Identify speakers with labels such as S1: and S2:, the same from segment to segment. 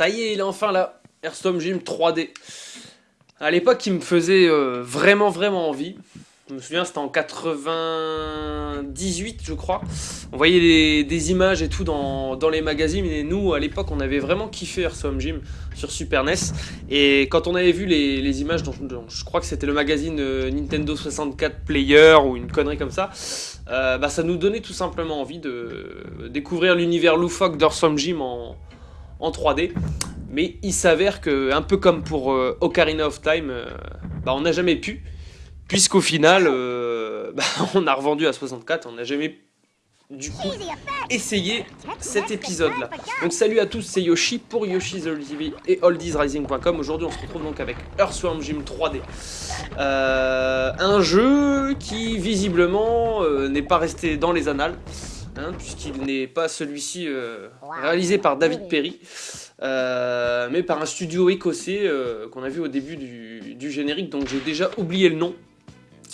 S1: Ça y est, il est enfin là. Airstorm Gym 3D. À l'époque, il me faisait euh, vraiment, vraiment envie. Je me souviens, c'était en 98, je crois. On voyait des, images et tout dans, les magazines. Et nous, à l'époque, on avait vraiment kiffé Airstorm Gym sur Super NES. Et quand on avait vu les, images, je crois que c'était le magazine euh, Nintendo 64 Player ou une connerie comme ça, euh, bah, ça nous donnait tout simplement envie de découvrir l'univers loufoque d'Airstorm Gym en, en 3D. Mais il s'avère que, un peu comme pour euh, Ocarina of Time, bah, on n'a jamais pu. Puisqu'au final, euh, bah, on a revendu à 64, on n'a jamais du coup essayé cet épisode là. Donc salut à tous, c'est Yoshi pour Yoshi's Old TV et oldiesrising.com. Aujourd'hui on se retrouve donc avec Earthworm Jim 3D. Euh, un jeu qui visiblement euh, n'est pas resté dans les annales. Hein, puisqu'il n'est pas celui-ci réalisé par David Perry, mais par un studio écossais qu'on a vu au début du générique, donc j'ai déjà oublié le nom.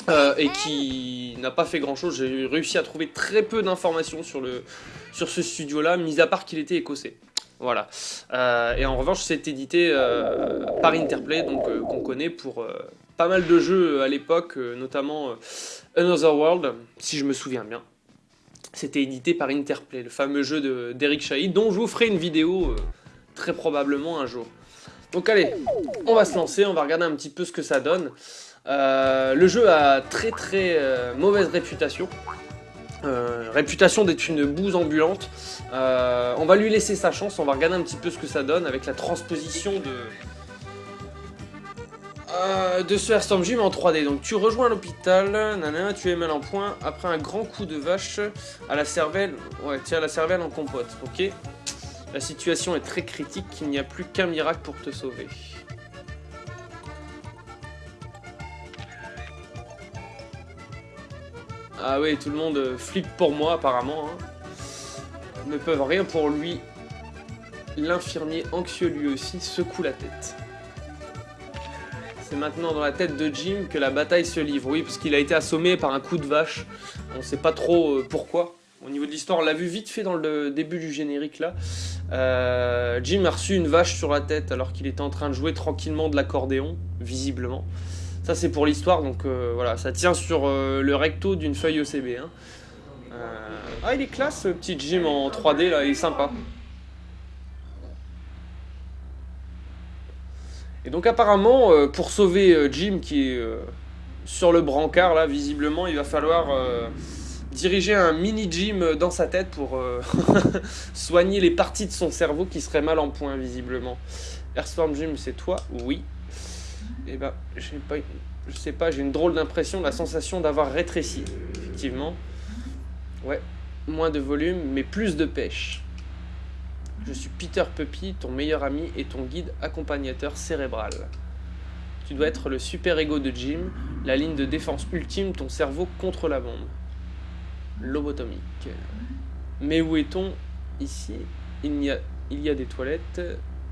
S1: Euh, et qui n'a pas fait grand chose. J'ai réussi à trouver très peu d'informations sur, sur ce studio là, mis à part qu'il était écossais. Voilà. Euh, et en revanche, c'est édité euh, par Interplay, donc qu'on connaît pour pas mal de jeux à l'époque, notamment Another World, si je me souviens bien. C'était édité par Interplay, le fameux jeu d'Eric Chahi, dont je vous ferai une vidéo très probablement un jour. Donc allez, on va se lancer, on va regarder un petit peu ce que ça donne. Euh, le jeu a très très euh, mauvaise réputation. Euh, réputation d'être une bouse ambulante. on va lui laisser sa chance, on va regarder un petit peu ce que ça donne avec la transposition de, de ce Airstorm Gym en 3D. Donc tu rejoins l'hôpital, tu es mal en point après un grand coup de vache à la cervelle. Ouais, tiens la cervelle en compote, ok La situation est très critique, il n'y a plus qu'un miracle pour te sauver. Ah oui, tout le monde euh, flippe pour moi apparemment. Hein. Ne peuvent rien pour lui. L'infirmier anxieux lui aussi secoue la tête. C'est maintenant dans la tête de Jim que la bataille se livre. Oui, parce qu'il a été assommé par un coup de vache. On sait pas trop euh, pourquoi. Au niveau de l'histoire, on l'a vu vite fait dans le début du générique là. Euh, Jim a reçu une vache sur la tête alors qu'il était en train de jouer tranquillement de l'accordéon, visiblement. Ça c'est pour l'histoire, donc euh, voilà, ça tient sur le recto d'une feuille ECB. Hein. Ah il est classe ce petit Jim en 3D là, il est sympa. Et donc apparemment, pour sauver Jim qui est sur le brancard là, visiblement, il va falloir diriger un mini Jim dans sa tête pour soigner les parties de son cerveau qui seraient mal en point visiblement. Airstorm Jim, c'est toi? Oui. Eh ben, je pas, je sais pas, j'ai une drôle d'impression, la sensation d'avoir rétréci, effectivement. Ouais, moins de volume, mais plus de pêche. Je suis Peter Puppy, ton meilleur ami et ton guide accompagnateur cérébral. Tu dois être le super ego de Jim, la ligne de défense ultime, ton cerveau contre la bombe. Lobotomique. Mais où est-on Ici, il y, a, il y a des toilettes,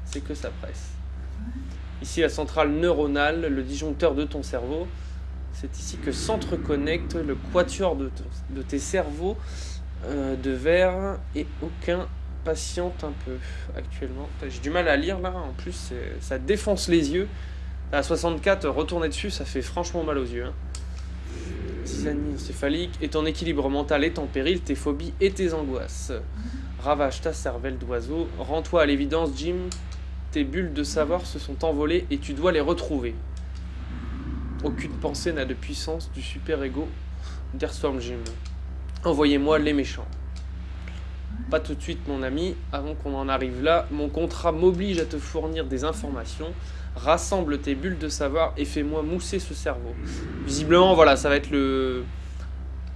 S1: c'est que ça presse. Ici, la centrale neuronale, le disjoncteur de ton cerveau. C'est ici que s'entreconnecte le quatuor de, tes cerveaux euh, de verre et aucun patiente un peu actuellement. J'ai du mal à lire là, en plus ça défonce les yeux. À 64, retourner dessus, ça fait franchement mal aux yeux. Hein. Encéphalique et ton équilibre mental est en péril, tes phobies et tes angoisses. Ravage ta cervelle d'oiseau. Rends-toi à l'évidence, Jim, tes bulles de savoir se sont envolées et tu dois les retrouver. Aucune pensée n'a de puissance du super-ego d'Airstorm Jim. Envoyez-moi les méchants. Pas tout de suite mon ami, avant qu'on en arrive là, mon contrat m'oblige à te fournir des informations. Rassemble tes bulles de savoir et fais-moi mousser ce cerveau. Visiblement, voilà, ça va être le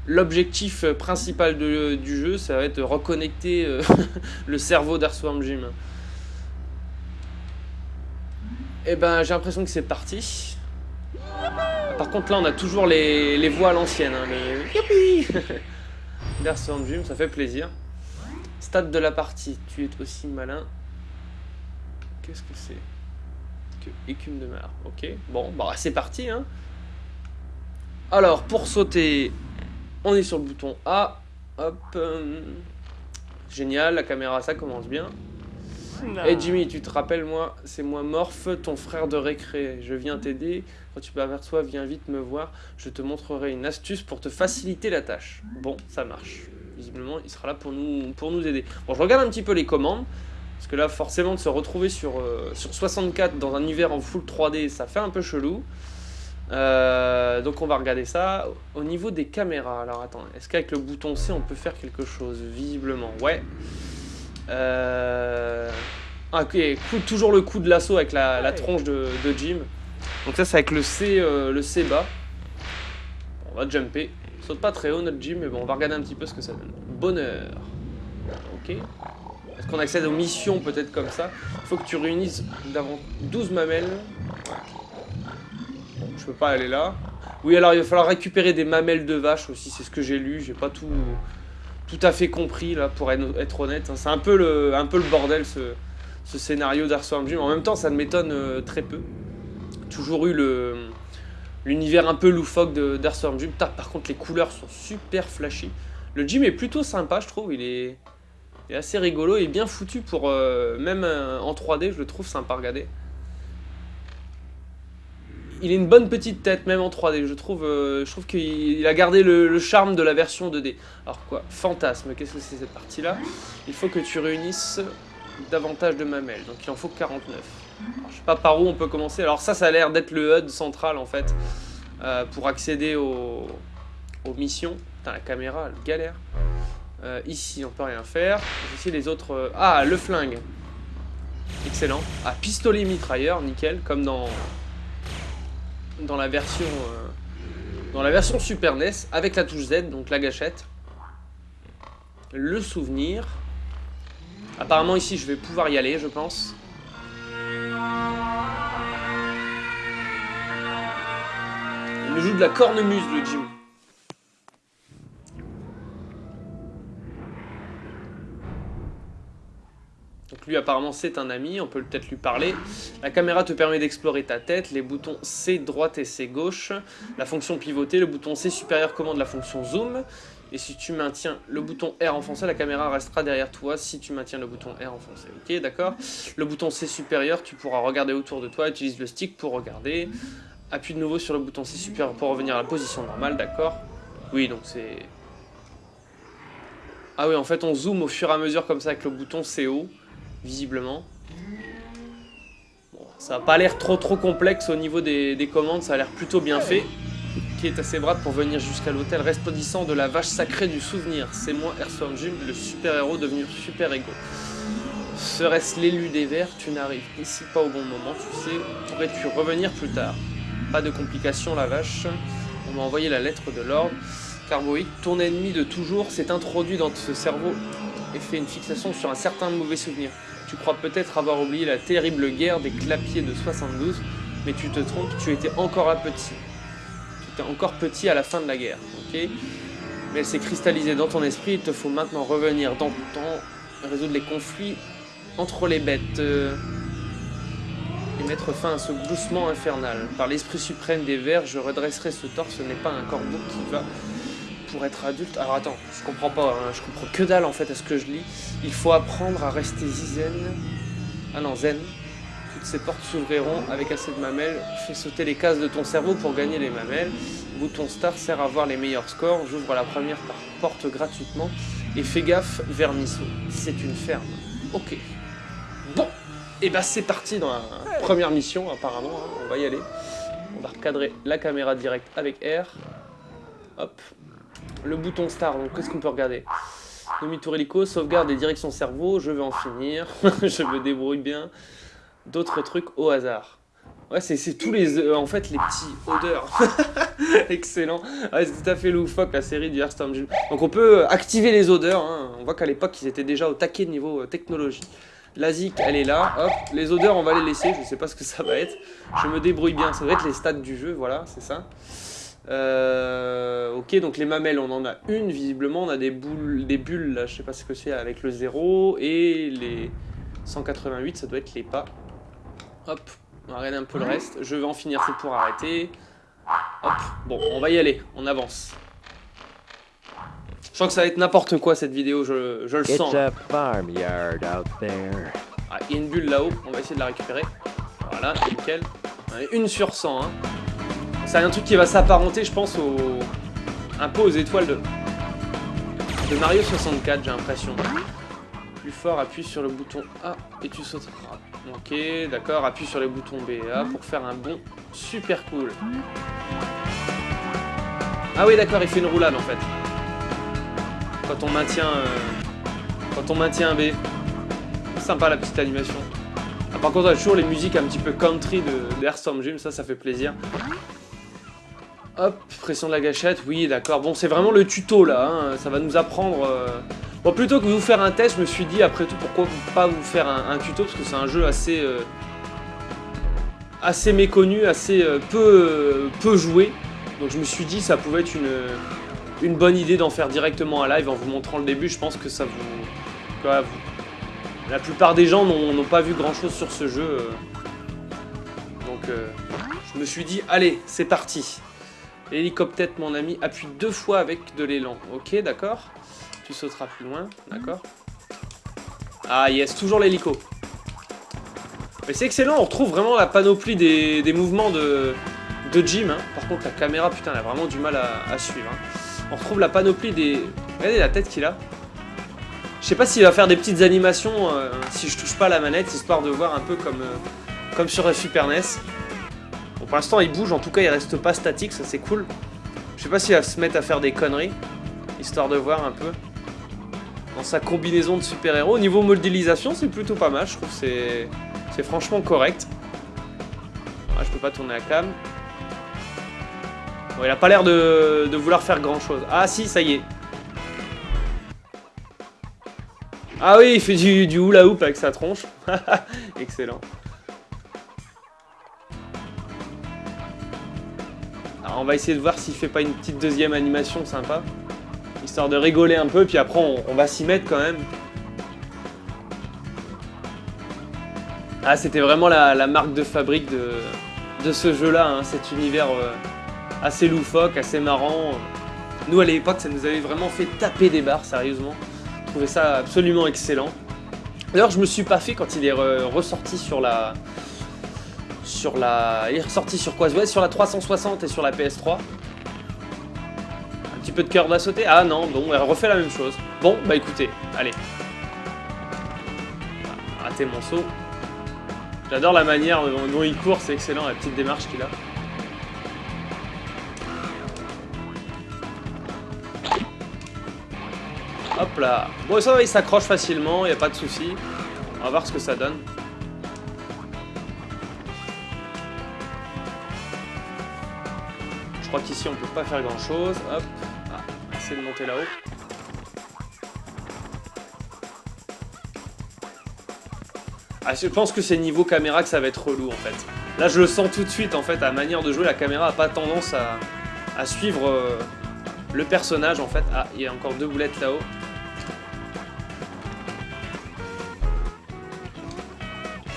S1: l'objectif principal du jeu, ça va être reconnecter euh, le cerveau d'Earthworm Jim. Et eh ben j'ai l'impression que c'est parti. Par contre là on a toujours les, les voix à l'ancienne. Hein. Youpi ça fait plaisir. Stade de la partie, tu es aussi malin. Qu'est-ce que c'est Que écume de mer. Ok, bon, bah c'est parti. Hein. Alors pour sauter, on est sur le bouton A. Hop. Euh, génial, la caméra ça commence bien. Hey Jimmy, tu te rappelles moi, c'est moi Morph, ton frère de récré. Je viens t'aider. Quand tu m'aperçois, viens vite me voir. Je te montrerai une astuce pour te faciliter la tâche. Bon, ça marche. Visiblement, il sera là pour nous, pour nous aider. Bon, je regarde un petit peu les commandes. Parce que là, forcément, de se retrouver sur, euh, sur 64 dans un univers en full 3D, ça fait un peu chelou. Euh, donc on va regarder ça. Au niveau des caméras, alors attends, est-ce qu'avec le bouton C on peut faire quelque chose? Visiblement, ouais. Euh... Ah, ok, toujours le coup de l'assaut avec la, tronche de, Jim. Donc ça c'est avec le C, le C bas. On va jumper. Saute pas très haut notre Jim, mais bon, on va regarder un petit peu ce que ça donne. Bonheur. Ok. Est-ce qu'on accède aux missions peut-être comme ça faut que tu réunisses 12 mamelles. je peux pas aller là. Oui, alors il va falloir récupérer des mamelles de vache aussi, c'est ce que j'ai lu. J'ai pas tout tout à fait compris, là, pour être honnête. C'est un, peu le, un peu le bordel, ce, ce scénario d'Arstorm Jim. En même temps, ça ne m'étonne euh, très peu. Toujours eu le l'univers un peu loufoque d'Arstorm Jim. Par contre, les couleurs sont super flashy. Le gym est plutôt sympa, je trouve. Il est, assez rigolo et bien foutu pour... Euh, même euh, en 3D, je le trouve sympa à il a une bonne petite tête, même en 3D. Je trouve, euh, je trouve qu'il a gardé le, charme de la version 2D. Alors quoi? Fantasme, qu'est-ce que c'est cette partie-là? Il faut que tu réunisses davantage de mamelles. Donc il en faut 49. Je sais pas par où on peut commencer. Alors ça, ça a l'air d'être le HUD central, en fait, euh, pour accéder aux, missions. Putain, la caméra, elle galère. Euh, ici, on peut rien faire. Ici, les autres... Ah, le flingue. Excellent. Ah, pistolet mitrailleur, nickel, comme dans dans la version euh, dans la version Super NES avec la touche Z, donc la gâchette. Le souvenir. Apparemment ici je vais pouvoir y aller je pense. Il me joue de la cornemuse le Jim. lui apparemment c'est un ami, on peut peut-être lui parler. La caméra te permet d'explorer ta tête, les boutons C droite et C gauche, la fonction pivoter, le bouton C supérieur commande la fonction zoom, et si tu maintiens le bouton R enfoncé, la caméra restera derrière toi si tu maintiens le bouton R enfoncé. Ok, d'accord Le bouton C supérieur, tu pourras regarder autour de toi, utilise le stick pour regarder. Appuie de nouveau sur le bouton C supérieur pour revenir à la position normale, d'accord? Oui, donc c'est... Ah oui, en fait, on zoome au fur et à mesure comme ça avec le bouton C haut visiblement. ça n'a pas l'air trop trop complexe au niveau des, commandes, ça a l'air plutôt bien fait. Qui est assez brave pour venir jusqu'à l'hôtel resplendissant de la vache sacrée du souvenir. C'est moi, Earthworm Jim, le super-héros devenu super-héros. Serait-ce l'élu des vers Tu n'arrives ici pas au bon moment, tu sais. Pourrais-tu revenir plus tard? Pas de complications, la vache. On m'a envoyé la lettre de l'ordre. Carboïque, ton ennemi de toujours s'est introduit dans ce cerveau et fait une fixation sur un certain mauvais souvenir. Tu crois peut-être avoir oublié la terrible guerre des clapiers de 72, mais tu te trompes, tu étais encore un petit. Encore petit à la fin de la guerre, ok Mais elle s'est cristallisée dans ton esprit, il te faut maintenant revenir dans ton temps, résoudre les conflits entre les bêtes, euh, et mettre fin à ce gloussement infernal. Par l'esprit suprême des vers, je redresserai ce torse, ce n'est pas un corbeau qui va pour être adulte. Alors attends, je comprends pas, hein. je comprends que dalle en fait à ce que je lis. Il faut apprendre à rester zen. Ah non, zen. Ces portes s'ouvriront avec assez de mamelles. Fais sauter les cases de ton cerveau pour gagner les mamelles. Bouton star sert à voir les meilleurs scores. J'ouvre la première porte gratuitement. Et fais gaffe, vermisseau. C'est une ferme. Ok. Bon, et eh bah ben, c'est parti dans la première mission apparemment. Hein. On va y aller. On va recadrer la caméra directe avec R. Hop, le bouton star, donc qu'est-ce qu'on peut regarder? Demi-tour hélico, sauvegarde et direction cerveau, je vais en finir, je me débrouille bien. D'autres trucs au hasard. Ouais, c'est tous les... Euh, en fait, les petits odeurs. Excellent. C'est tout à fait loufoque, la série du Hearthstone. Donc on peut activer les odeurs. Hein. On voit qu'à l'époque, ils étaient déjà au taquet niveau euh, technologie. La zik, elle est là. Hop, les odeurs, on va les laisser. Je sais pas ce que ça va être. Je me débrouille bien. Ça va être les stats du jeu, voilà, c'est ça. Euh, ok, donc les mamelles, on en a une, visiblement. On a des, boules, des bulles, là, je sais pas ce que c'est, avec le 0. Et les 188, ça doit être les pas. Hop, on va regarder un peu le reste. Je vais en finir tout pour arrêter. Hop, bon, on va y aller, on avance. Je sens que ça va être n'importe quoi cette vidéo, je, je le sens. Ah, il y a une bulle là-haut, on va essayer de la récupérer. Voilà, nickel. Une sur 100, hein. C'est un truc qui va s'apparenter, je pense, au... un peu aux étoiles de, de Mario 64, j'ai l'impression. Plus fort, appuie sur le bouton A et tu sauteras. Ok, d'accord, appuie sur les boutons B et A pour faire un bond super cool. Ah oui, d'accord, il fait une roulade en fait. Quand on maintient, euh, quand on maintient un B. Sympa la petite animation. Ah, par contre, on a toujours les musiques un petit peu country de, de Gym, ça, ça fait plaisir. Hop, pression de la gâchette, oui, d'accord. Bon, c'est vraiment le tuto, là. Hein. Ça va nous apprendre... Euh. Bon, plutôt que de vous faire un test, je me suis dit, après tout, pourquoi pas vous faire un, tuto Parce que c'est un jeu assez... Euh, assez méconnu, assez euh, peu, peu joué. Donc je me suis dit, ça pouvait être une, une bonne idée d'en faire directement un live en vous montrant le début. Je pense que ça vous... la plupart des gens n'ont pas vu grand-chose sur ce jeu. Donc je me suis dit, allez, c'est parti L'hélicoptère, mon ami, appuie deux fois avec de l'élan. Ok, d'accord. Tu sauteras plus loin, d'accord. Ah yes, toujours l'hélico. Mais c'est excellent, on retrouve vraiment la panoplie des, mouvements de, de Jim. Hein. Par contre, la caméra, putain, elle a vraiment du mal à, suivre. Hein. On retrouve la panoplie des... Regardez la tête qu'il a. Je sais pas s'il va faire des petites animations euh, si je touche pas la manette, histoire de voir un peu comme, euh, comme sur Super NES. Pour l'instant, il bouge, en tout cas, il reste pas statique, ça c'est cool. Je sais pas s'il va se mettre à faire des conneries, histoire de voir un peu. Dans sa combinaison de super-héros. Au niveau modélisation, c'est plutôt pas mal, je trouve c'est c'est franchement correct. Ah, je peux pas tourner la cam. Bon, il a pas l'air de, vouloir faire grand chose. Ah si, ça y est. Ah oui, il fait du, du hula hoop avec sa tronche. Excellent. On va essayer de voir s'il fait pas une petite deuxième animation sympa. Histoire de rigoler un peu, puis après on, va s'y mettre quand même. Ah, c'était vraiment la, marque de fabrique de, ce jeu-là, hein. cet univers euh, assez loufoque, assez marrant. Nous, à l'époque, ça nous avait vraiment fait taper des barres, sérieusement. Je trouvais ça absolument excellent. D'ailleurs, je me suis pas fait quand il est ressorti sur la, sur la... Il est ressorti sur quoi? Sur la 360 et sur la PS3. Un petit peu de cœur va sauter Ah non, bon, elle refait la même chose. Bon, bah écoutez, allez. Raté mon saut. J'adore la manière dont il court, c'est excellent, la petite démarche qu'il a. Hop là. Bon, ça il s'accroche facilement, il a pas de souci. On va voir ce que ça donne. Je crois qu'ici on peut pas faire grand chose. Hop. Ah, essayer de monter là-haut. Ah, je pense que c'est niveau caméra que ça va être relou en fait. Là je le sens tout de suite en fait, à manière de jouer, la caméra a pas tendance à, suivre euh, le personnage en fait. Ah, il y a encore deux boulettes là-haut.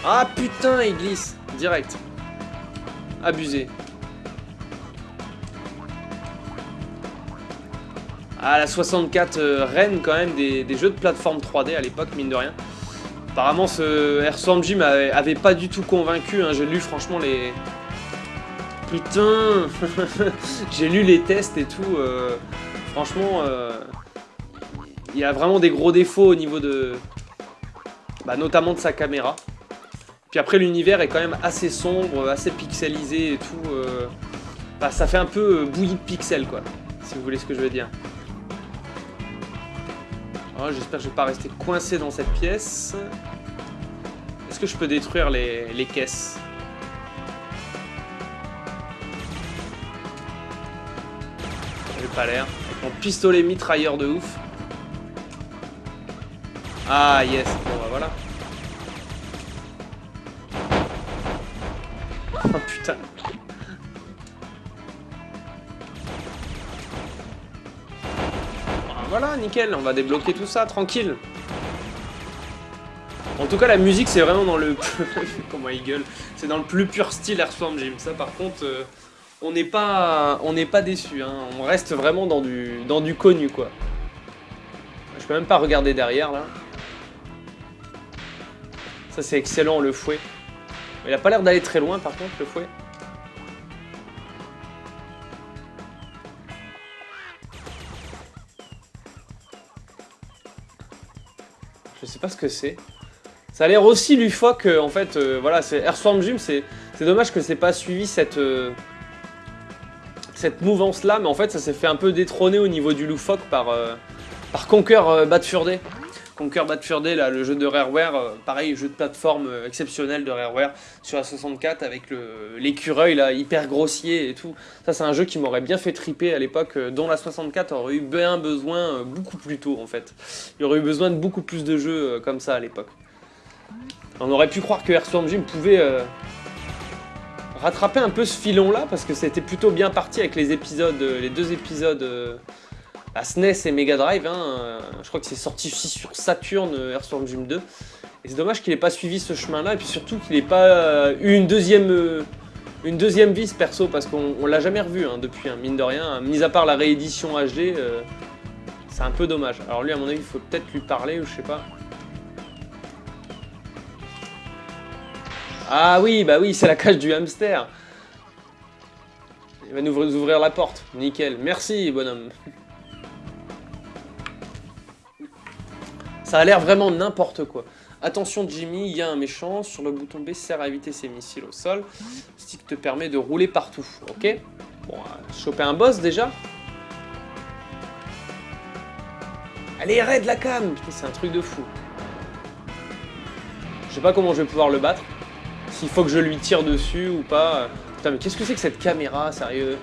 S1: Ah putain, il glisse Direct. Abusé. À la 64 euh, reine quand même des, jeux de plateforme 3D à l'époque, mine de rien. Apparemment, ce Airstorm Jim avait, pas du tout convaincu. Hein. J'ai lu franchement les... Putain J'ai lu les tests et tout. Euh, franchement, euh, il y a vraiment des gros défauts au niveau de... Bah, notamment de sa caméra. Puis après, l'univers est quand même assez sombre, assez pixelisé et tout. Bah, ça fait un peu bouillie de pixels, quoi. Si vous voulez ce que je veux dire. Oh, j'espère que je vais pas rester coincé dans cette pièce. Est-ce que je peux détruire les, les caisses? J'ai pas l'air. Avec mon pistolet mitrailleur de ouf. Ah yes, bon bah voilà. Oh putain. Voilà, nickel, on va débloquer tout ça, tranquille. En tout cas, la musique, c'est vraiment dans le... Comment il gueule C'est dans le plus pur style Earthworm Jim. Ça, par contre, euh, on n'est pas, on déçu. Hein. On reste vraiment dans du, dans du connu, quoi. Je peux même pas regarder derrière, là. Ça c'est excellent le fouet. Il a pas l'air d'aller très loin par contre le fouet. Sais pas ce que c'est. Ça a l'air aussi lufoque, en fait, euh, voilà, c'est Airstorm Gym, c'est dommage que c'est pas suivi cette, euh, cette mouvance-là, mais en fait, ça s'est fait un peu détrôner au niveau du loufoque par, euh, par Conquer Bad. Conquer Bad Fur Day, là, le jeu de Rareware, pareil, jeu de plateforme exceptionnel de Rareware sur la 64 avec l'écureuil, là, hyper grossier et tout. Ça, c'est un jeu qui m'aurait bien fait triper à l'époque, dont la 64 aurait eu bien besoin beaucoup plus tôt, en fait. Il aurait eu besoin de beaucoup plus de jeux comme ça à l'époque. On aurait pu croire que Airstorm Jim pouvait euh, rattraper un peu ce filon-là, parce que c'était plutôt bien parti avec les épisodes, euh, les deux épisodes euh, à SNES et Mega Drive. Hein, je crois que c'est sorti aussi sur Saturn, Airstorm Jim 2. Et c'est dommage qu'il n'ait pas suivi ce chemin-là, et puis surtout qu'il n'ait pas eu une deuxième, une deuxième vie, perso, parce qu'on l'a jamais revu hein, depuis, hein, mine de rien. mis à part la réédition HD, c'est un peu dommage. Alors lui, à mon avis, il faut peut-être lui parler, ou je sais pas. Ah oui, bah oui, c'est la cage du hamster. Il va nous ouvrir la porte. Nickel. Merci, bonhomme. Ça a l'air vraiment n'importe quoi. Attention Jimmy, il y a un méchant. Sur le bouton B sert à éviter ses missiles au sol. stick te permet de rouler partout. Ok? Bon, euh, choper un boss déjà. Allez, raide la cam c'est un truc de fou. Je sais pas comment je vais pouvoir le battre. S'il faut que je lui tire dessus ou pas. Putain, mais qu'est-ce que c'est que cette caméra, sérieux?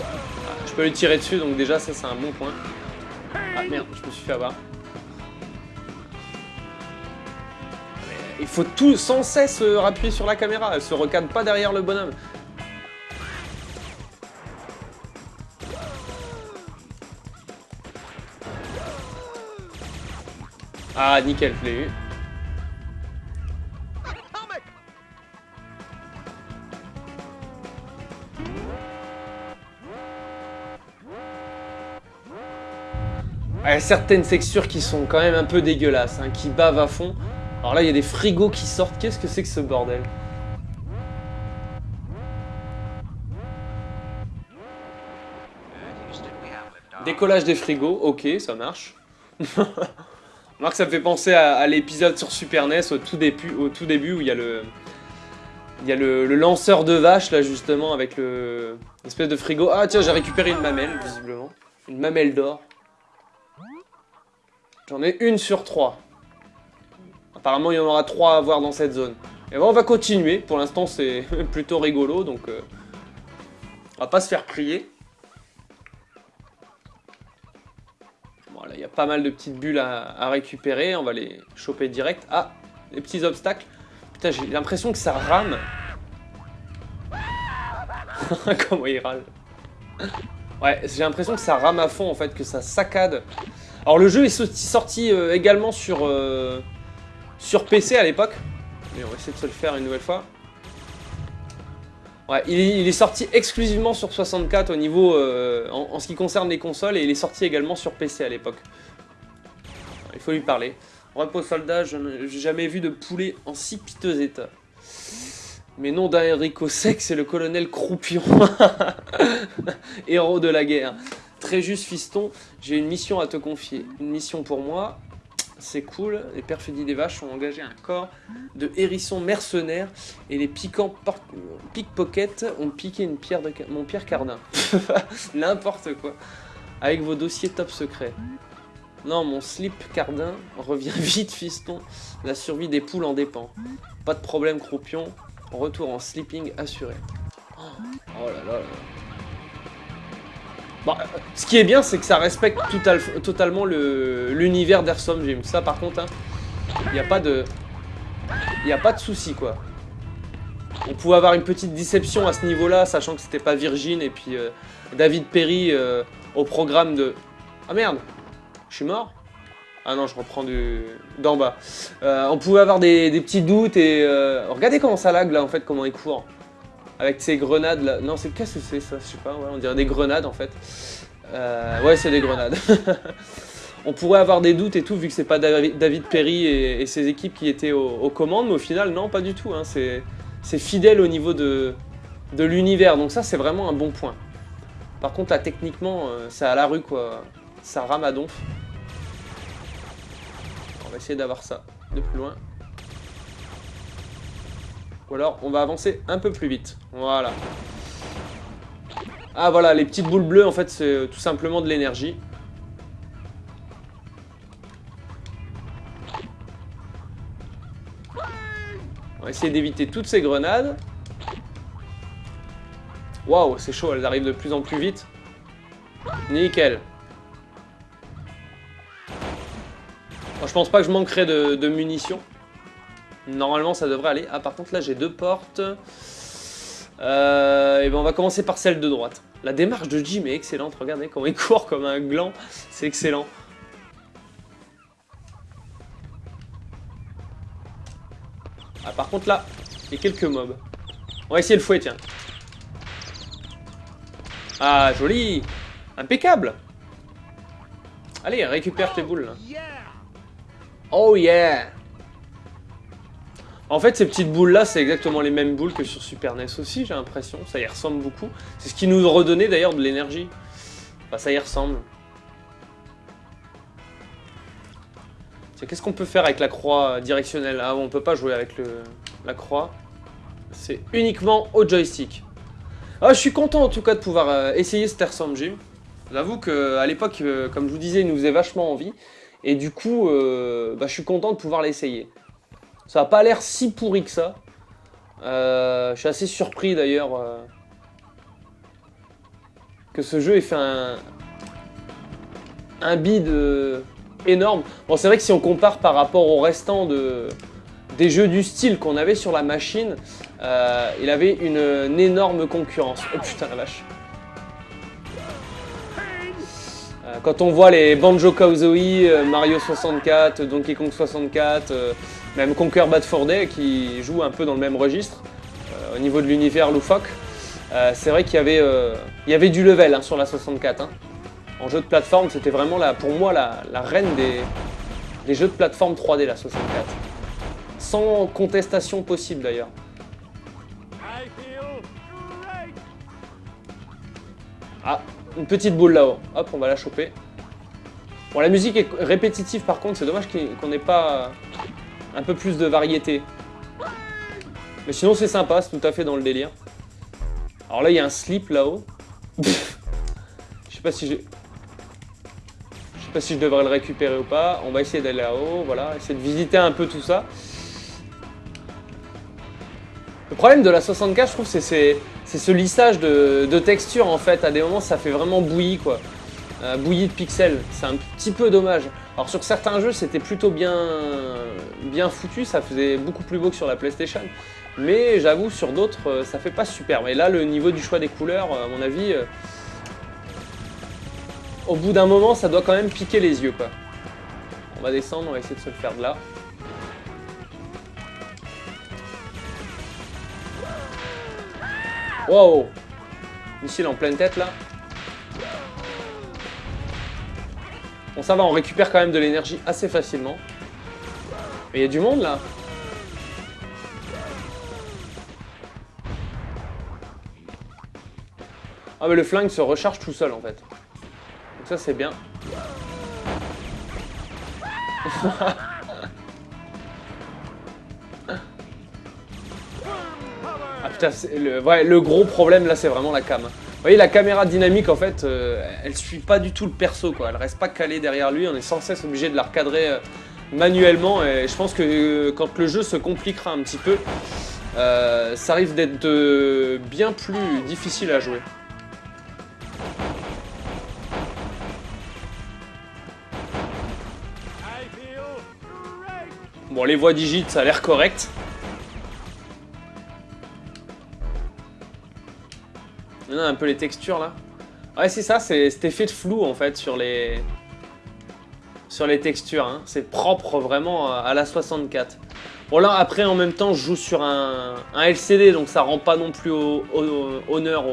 S1: Ah, Je peux lui tirer dessus, donc déjà, ça, c'est un bon point. Ah, merde, je me suis fait avoir. Il faut tout sans cesse euh, appuyer sur la caméra, elle se recadre pas derrière le bonhomme. Ah, nickel, je. Certaines textures qui sont quand même un peu dégueulasses, hein, qui bavent à fond. Alors là, il y a des frigos qui sortent. Qu'est-ce que c'est que ce bordel? Décollage des frigos, ok, ça marche. Remarque, ça me fait penser à, l'épisode sur Super NES au tout, début, au tout début où il y a le... Lanceur de vache là justement avec le l'espèce de frigo. Ah tiens j'ai récupéré une mamelle visiblement. Une mamelle d'or. J'en ai une sur trois. Apparemment, il y en aura trois à voir dans cette zone. Et bon, on va continuer. Pour l'instant, c'est plutôt rigolo, donc... Euh, on va pas se faire prier. Voilà, il y a pas mal de petites bulles à, récupérer. On va les choper direct. Ah, les petits obstacles. Putain, j'ai l'impression que ça rame. Comment il râle. Ouais, j'ai l'impression que ça rame à fond, en fait, que ça saccade. Alors le jeu est sorti euh, également sur, euh, sur PC à l'époque. Mais on va essayer de se le faire une nouvelle fois. Ouais, il, est sorti exclusivement sur 64 au niveau, euh, en, ce qui concerne les consoles, et il est sorti également sur PC à l'époque. Il faut lui parler. Repos soldat, je n'ai jamais vu de poulet en si piteux état. Mais non d'Enrico Sec, c'est le colonel Croupion. Héros de la guerre. Très juste fiston, j'ai une mission à te confier. Une mission pour moi, c'est cool. Les perfidies des vaches ont engagé un corps de hérissons mercenaires et les piquants pickpockets ont piqué une pierre de mon Pierre Cardin. N'importe quoi. Avec vos dossiers top secrets. Non, mon slip Cardin revient vite, fiston. La survie des poules en dépend. Pas de problème, croupion. Retour en sleeping assuré. Oh là là là. Bon, ce qui est bien, c'est que ça respecte totalement l'univers d'Airsom Gym. Ça, par contre, il hein, n'y a pas de... Il n'y a pas de souci, quoi. On pouvait avoir une petite déception à ce niveau-là, sachant que c'était pas Virgin et puis euh, David Perry euh, au programme de... Ah merde Je suis mort? Ah non, je reprends d'en bas. Euh, on pouvait avoir des, des, petits doutes et... regardez comment ça lag, là, en fait, comment il court. Avec ces grenades là. Non, c'est qu'est-ce que c'est ça? Je sais pas, ouais, on dirait des grenades en fait. Euh, ouais, c'est des grenades. on pourrait avoir des doutes et tout, vu que c'est pas David Perry et, ses équipes qui étaient aux, commandes, mais au final, non, pas du tout. Hein. C'est fidèle au niveau de, de l'univers, donc ça, c'est vraiment un bon point. Par contre, là, techniquement, euh, c'est à la rue, quoi. Ça rame à donf. On va essayer d'avoir ça de plus loin. Ou alors, on va avancer un peu plus vite. Voilà. Ah, voilà, les petites boules bleues, en fait, c'est tout simplement de l'énergie. On va essayer d'éviter toutes ces grenades. Waouh, c'est chaud, elles arrivent de plus en plus vite. Nickel. je pense pas que je manquerai de, munitions. Normalement, ça devrait aller. Ah, par contre, là, j'ai deux portes. Euh, et ben, on va commencer par celle de droite. La démarche de Jim est excellente. Regardez comment il court comme un gland. C'est excellent. Ah, par contre, là, il y a quelques mobs. On va essayer le fouet, tiens. Ah, joli Impeccable Allez, récupère tes boules, là. Oh yeah En fait, ces petites boules-là, c'est exactement les mêmes boules que sur Super NES aussi, j'ai l'impression. Ça y ressemble beaucoup. C'est ce qui nous redonnait, d'ailleurs, de l'énergie. Enfin, ça y ressemble. Qu'est-ce qu'on peut faire avec la croix directionnelle? Ah, on peut pas jouer avec la croix. C'est uniquement au joystick. Ah, je suis content en tout cas de pouvoir euh, essayer cet Airsoft Gym. J'avoue qu'à l'époque, euh, comme je vous disais, il nous faisait vachement envie. Et du coup, euh, bah, je suis content de pouvoir l'essayer. Ça n'a pas l'air si pourri que ça. je suis assez surpris d'ailleurs que ce jeu ait fait un, un bid énorme. Bon, c'est vrai que si on compare par rapport au restant de, des jeux du style qu'on avait sur la machine, euh, il avait une, énorme concurrence. Oh putain la vache. Euh, quand on voit les Banjo-Kazooie, euh, Mario 64, Donkey Kong 64, même Conquer Bad for Day qui jouent un peu dans le même registre au niveau de l'univers loufoque, c'est vrai qu'il y, avait, il y avait du level hein, sur la 64. Hein. En jeu de plateforme, c'était vraiment la, pour moi la, reine des, des jeux de plateforme 3D, la 64 sans contestation possible d'ailleurs. Ah, une petite boule là-haut. Hop, on va la choper. Bon, la musique est répétitive par contre, c'est dommage qu'on n'ait pas un peu plus de variété. Mais sinon c'est sympa, c'est tout à fait dans le délire. Alors là, il y a un slip là-haut. Je sais pas si j'ai... Je sais pas si je devrais le récupérer ou pas. On va essayer d'aller là-haut, voilà, essayer de visiter un peu tout ça. Le problème de la 64, je trouve, c'est ce lissage de, de, texture en fait. À des moments, ça fait vraiment bouilli quoi. Euh, bouilli de pixels. C'est un petit peu dommage. Alors sur certains jeux, c'était plutôt bien, bien foutu. Ça faisait beaucoup plus beau que sur la PlayStation. Mais j'avoue, sur d'autres, euh, ça fait pas super. Mais là, le niveau du choix des couleurs, euh, à mon avis, au bout d'un moment, ça doit quand même piquer les yeux quoi. On va descendre, on va essayer de se le faire de là. Wow Missile en pleine tête là. Bon ça va, on récupère quand même de l'énergie assez facilement. Mais il y a du monde là. Ah mais le flingue se recharge tout seul en fait. Donc ça c'est bien. le, gros problème là, c'est vraiment la cam. Vous voyez, la caméra dynamique, en fait, euh, elle suit pas du tout le perso, quoi. Elle reste pas calée derrière lui, on est sans cesse obligé de la recadrer euh, manuellement, et je pense que euh, quand le jeu se compliquera un petit peu, ça risque d'être bien plus difficile à jouer. Bon, les voix digites, ça a l'air correct. Un peu les textures là. Ouais, c'est ça, c'est cet effet de flou en fait sur les sur les textures. Hein. C'est propre vraiment à la 64. Bon là après en même temps je joue sur un, LCD donc ça rend pas non plus honneur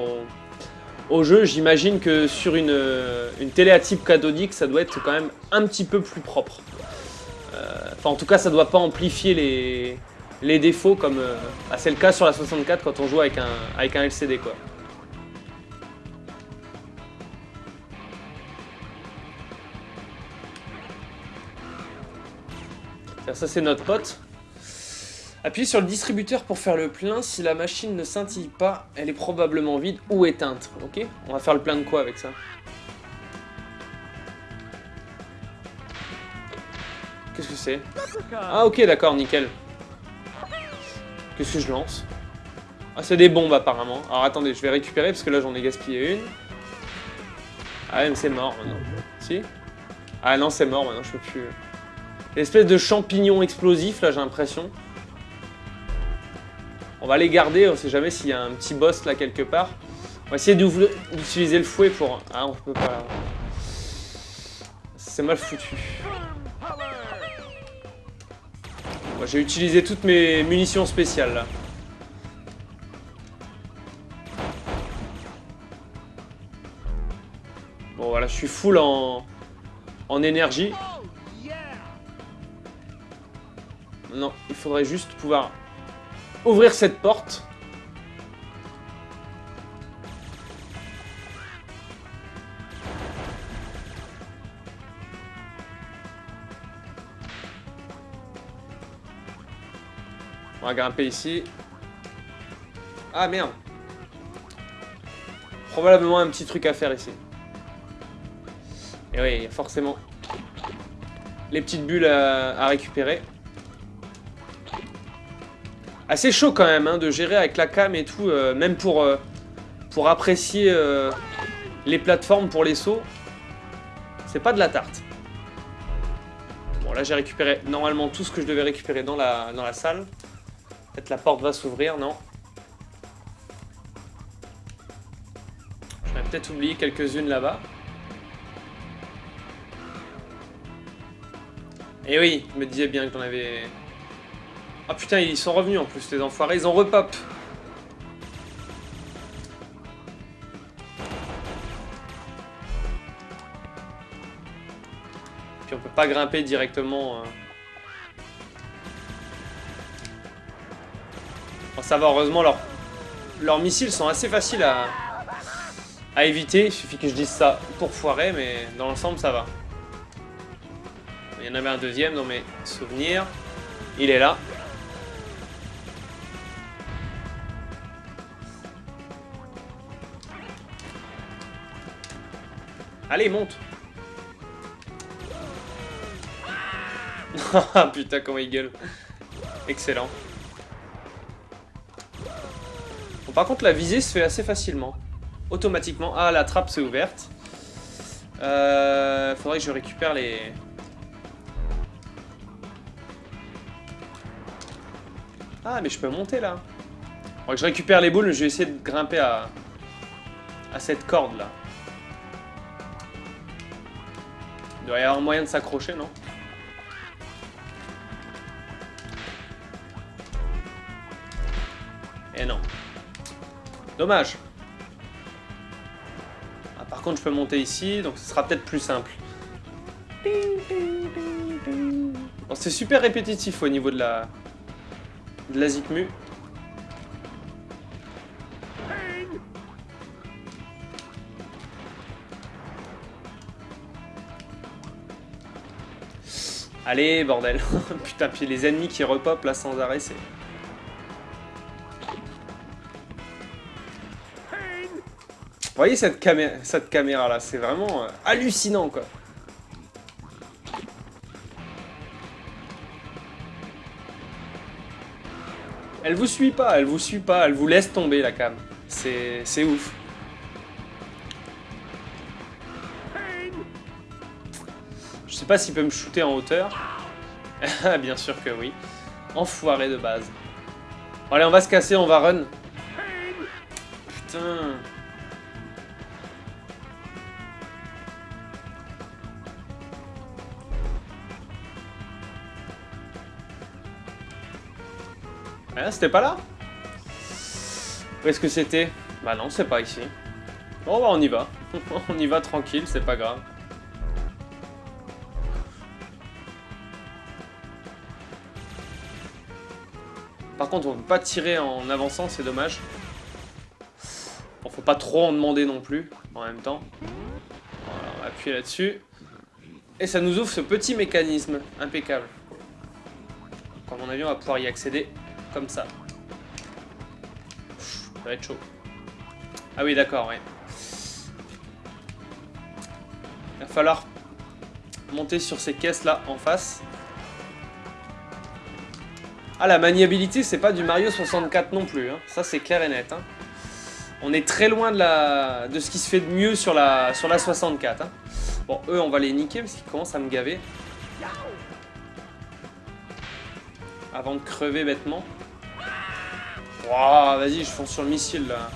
S1: au jeu, j'imagine que sur une, une télé à type cathodique, ça doit être quand même un petit peu plus propre. Enfin, en tout cas, ça doit pas amplifier les, les défauts comme bah, c'est le cas sur la 64 quand on joue avec un, avec un LCD, quoi. Ça, c'est notre pote. Appuyez sur le distributeur pour faire le plein. Si la machine ne scintille pas, elle est probablement vide ou éteinte. Ok? On va faire le plein de quoi avec ça? Qu'est-ce que c'est? Ah ok, d'accord, nickel. Qu'est-ce que je lance? Ah, c'est des bombes apparemment. Alors attendez, je vais récupérer parce que là j'en ai gaspillé une. Ah mais c'est mort maintenant. Si? Ah non, c'est mort maintenant, je peux plus... L'espèce de champignon explosif, là, j'ai l'impression. On va les garder, on sait jamais s'il y a un petit boss là quelque part. On va essayer d'utiliser le fouet pour... Ah, on peut pas... C'est mal foutu. J'ai utilisé toutes mes munitions spéciales là. Bon voilà, je suis full en, en énergie. Non, il faudrait juste pouvoir ouvrir cette porte. On va grimper ici. Ah merde Probablement un petit truc à faire ici. Et oui, forcément les petites bulles à récupérer. Assez chaud quand même hein, de gérer avec la cam et tout, euh, même pour, euh, pour apprécier euh, les plateformes pour les sauts. C'est pas de la tarte. Bon là j'ai récupéré normalement tout ce que je devais récupérer dans la, dans la salle. Peut-être la porte va s'ouvrir, non? J'aurais peut-être oublié quelques-unes là-bas. Et oui, je me disais bien que j'en avais ah putain, ils sont revenus en plus, les enfoirés, ils ont repop. Puis on peut pas grimper directement. Hein. ça va, heureusement, leurs, leurs missiles sont assez faciles à, à éviter. Il suffit que je dise ça pour foirer, mais dans l'ensemble, ça va. Il y en avait un deuxième dans mes souvenirs. Il est là. Allez, monte Ah putain, comment il gueule. Excellent. Bon, par contre, la visée se fait assez facilement. Automatiquement. Ah, la trappe s'est ouverte. Euh, faudrait que je récupère les... Ah, mais je peux monter, là. Que je récupère les boules, je vais essayer de grimper à, à cette corde, là. Il doit y avoir moyen de s'accrocher, non? Eh non. Dommage. Ah, par contre, je peux monter ici, donc ce sera peut-être plus simple. c'est super répétitif au niveau de la, de la Zikmu. Allez, bordel. Putain, puis les ennemis qui repopent là sans arrêt, c'est... Vous voyez cette, caméra, là, c'est vraiment euh, hallucinant quoi. Elle vous suit pas, elle vous suit pas, elle vous laisse tomber la cam. C'est ouf. Sais pas s'il peut me shooter en hauteur. Bien sûr que oui. Enfoiré de base. allez, on va se casser, on va run. Putain. Ah, c'était pas là? Où est-ce que c'était? Bah non, c'est pas ici. Bon, bah, on y va. on y va tranquille, c'est pas grave. Contre, on peut pas tirer en avançant, c'est dommage. Bon, faut pas trop en demander non plus, en même temps. Voilà, on va appuyer là-dessus. Et ça nous ouvre ce petit mécanisme, impeccable. À mon avis, on va pouvoir y accéder comme ça. Ça va être chaud. Ah oui, d'accord, ouais. Il va falloir monter sur ces caisses-là en face. Ah, la maniabilité, c'est pas du Mario 64 non plus. Hein. Ça, c'est clair et net. Hein. On est très loin de, la... de ce qui se fait de mieux sur la, sur la 64. Hein. Bon, eux, on va les niquer parce qu'ils commencent à me gaver. Avant de crever bêtement. Waouh, vas-y, je fonce sur le missile, là.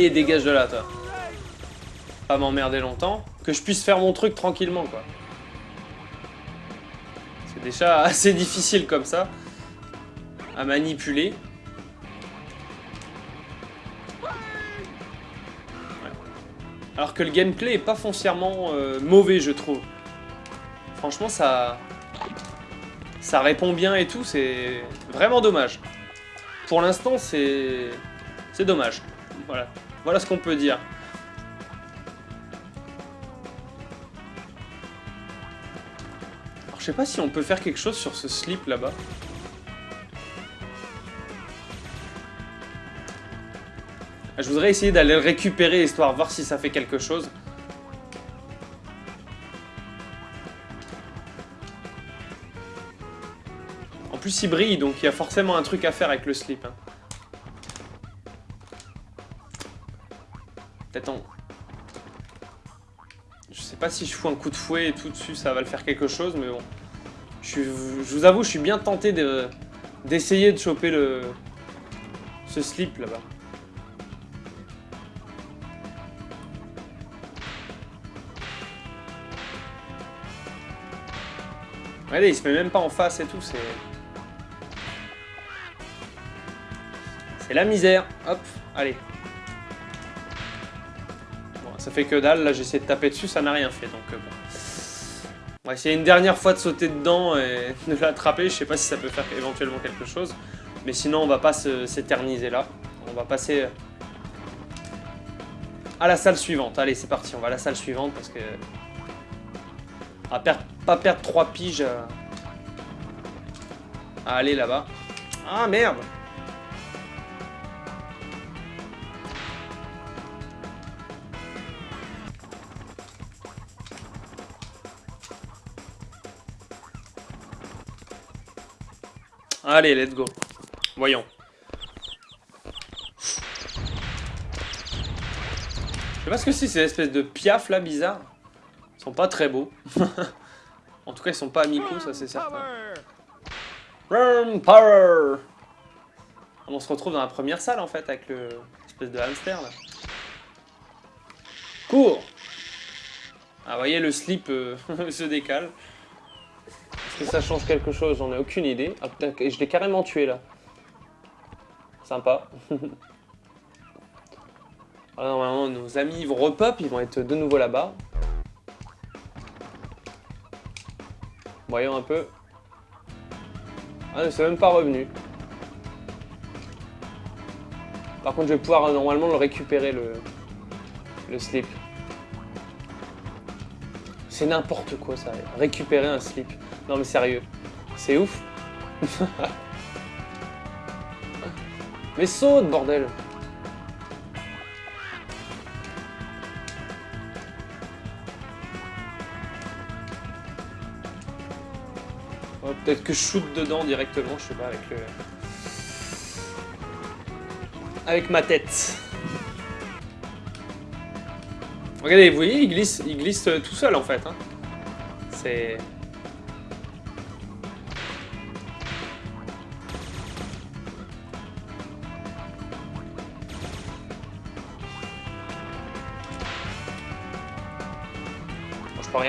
S1: Allez, dégage de là, toi. Pas m'emmerder longtemps. Que je puisse faire mon truc tranquillement, quoi. C'est déjà assez difficile comme ça. À manipuler. Alors que le gameplay est pas foncièrement euh, mauvais, je trouve. Franchement, ça... Ça répond bien et tout, c'est vraiment dommage. Pour l'instant, c'est... C'est dommage. Voilà. Voilà ce qu'on peut dire. Alors, je sais pas si on peut faire quelque chose sur ce slip là-bas. Je voudrais essayer d'aller le récupérer histoire de voir si ça fait quelque chose. En plus il brille donc il y a forcément un truc à faire avec le slip. Hein. Si je fous un coup de fouet et tout dessus, ça va le faire quelque chose, mais bon. Je, vous avoue, je suis bien tenté d'essayer de, choper le, ce slip là-bas. Regardez, il se met même pas en face et tout, c'est... C'est la misère. Hop, allez. Fait que dalle, là j'ai essayé de taper dessus, ça n'a rien fait, donc euh, bon. On va essayer une dernière fois de sauter dedans et de l'attraper, je sais pas si ça peut faire éventuellement quelque chose. Mais sinon on va pas s'éterniser là, on va passer à la salle suivante. Allez c'est parti, on va à la salle suivante parce que... On va pas perdre 3 piges à aller là-bas. Ah merde Allez, let's go. Voyons. Je sais pas ce que c'est, ces espèces de piaf là bizarres. Ils sont pas très beaux. en tout cas, ils sont pas amicaux, ça c'est certain. Run power On se retrouve dans la première salle en fait avec le espèce de hamster là. Cours Ah, voyez, le slip euh, se décale ça change quelque chose, j'en ai aucune idée. Ah putain, je l'ai carrément tué là. Sympa. Normalement, nos amis vont repop, ils vont être de nouveau là-bas. Voyons un peu. Ah, c'est même pas revenu. Par contre, je vais pouvoir normalement le récupérer, le slip. C'est n'importe quoi ça, récupérer un slip. Non mais sérieux, c'est ouf. mais saute bordel Peut-être que je shoot dedans directement, je sais pas, avec le... Avec ma tête. Regardez, vous voyez, il glisse, il glisse tout seul en fait. Hein. C'est...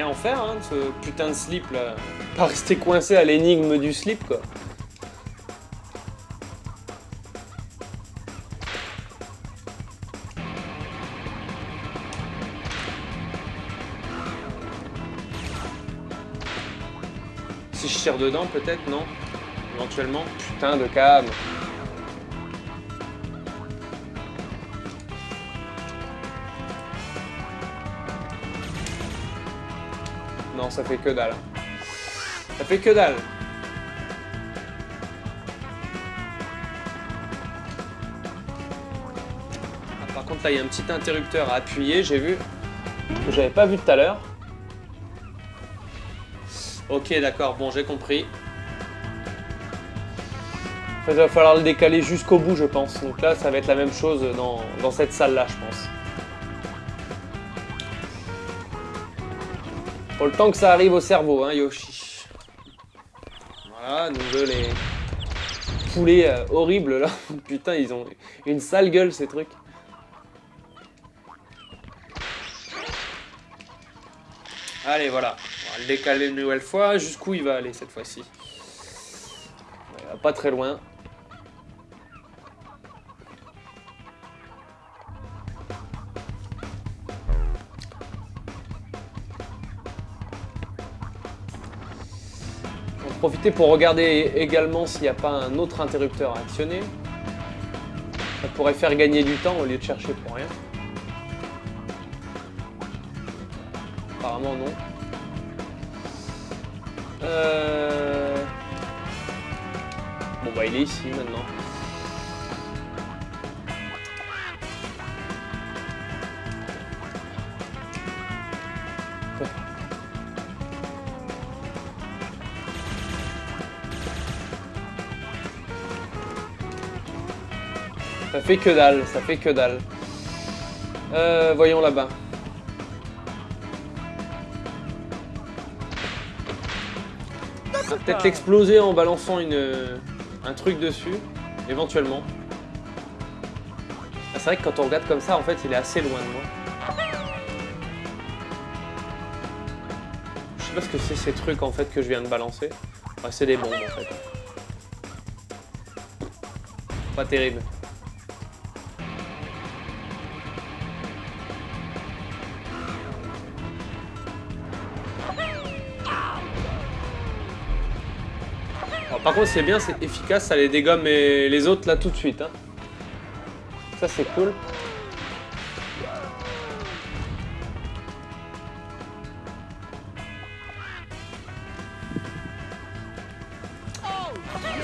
S1: rien en faire, hein, ce putain de slip là. Pas rester coincé à l'énigme du slip quoi. Si je tire dedans peut-être, non? Éventuellement. Putain de cam. Ça fait que dalle. Ça fait que dalle. Ah, par contre, là, il y a un petit interrupteur à appuyer, j'ai vu. J'avais pas vu tout à l'heure. Ok, d'accord, bon, j'ai compris. En il va falloir le décaler jusqu'au bout, je pense. Donc là, ça va être la même chose dans, dans cette salle-là, je pense. Faut le temps que ça arrive au cerveau, hein, Yoshi. Voilà, nous deux, les poulets euh, horribles, là. Putain, ils ont une sale gueule, ces trucs. Allez, voilà. On va le décaler une nouvelle fois. Jusqu'où il va aller, cette fois-ci va pas très loin. Profiter pour regarder également s'il n'y a pas un autre interrupteur à actionner. Ça pourrait faire gagner du temps au lieu de chercher pour rien. Apparemment non. Euh... Bon bah il est ici maintenant. Ça fait que dalle, ça fait que dalle. Euh, voyons là-bas. Peut-être l'exploser en balançant une, un truc dessus, éventuellement. Ah, c'est vrai que quand on regarde comme ça, en fait, il est assez loin de moi. Je sais pas ce que c'est ces trucs en fait que je viens de balancer. c'est des bombes en fait. Pas terrible. Par contre, c'est bien, c'est efficace, ça les dégomme les autres là tout de suite. Hein. Ça, c'est cool.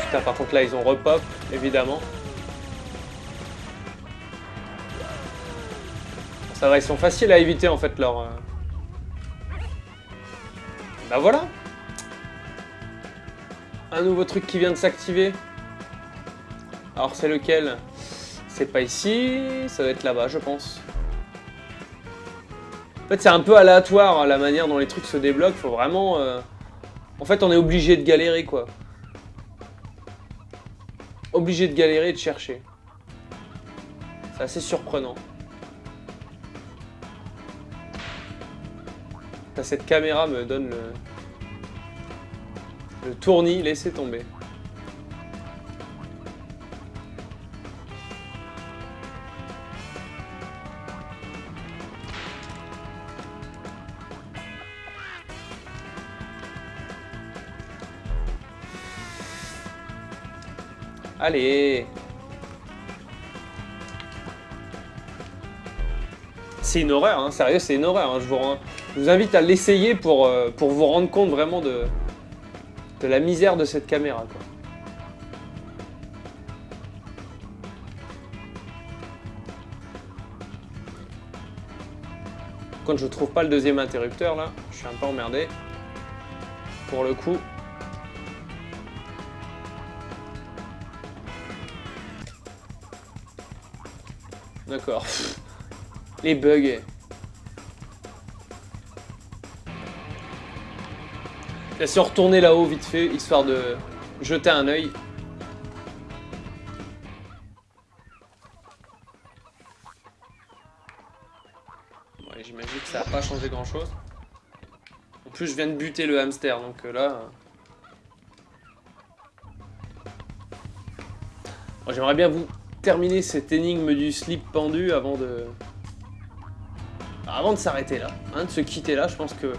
S1: Putain, par contre, là, ils ont repop, évidemment. Ça va, ils sont faciles à éviter, en fait, leur... Euh. Bah voilà un nouveau truc qui vient de s'activer. Alors c'est lequel? C'est pas ici, ça doit être là-bas je pense. En fait c'est un peu aléatoire hein, la manière dont les trucs se débloquent, faut vraiment... Euh, en fait on est obligé de galérer quoi. Obligé de galérer et de chercher. C'est assez surprenant. Cette caméra me donne le, le tournis, laissez tomber. Allez C'est une horreur, hein. sérieux, c'est une horreur. Hein. Je, vous, invite à l'essayer pour, euh, pour vous rendre compte vraiment de, de la misère de cette caméra quoi. Quand je trouve pas le deuxième interrupteur là, je suis un peu emmerdé. Pour le coup. D'accord. Les bugs. Laisse retourner là-haut vite fait, histoire de jeter un œil. J'imagine que ça n'a pas changé grand-chose. plus, je viens de buter le hamster, donc euh, là... J'aimerais bien vous terminer cette énigme du slip pendu avant de... Avant de s'arrêter là, hein, de se quitter là, je pense que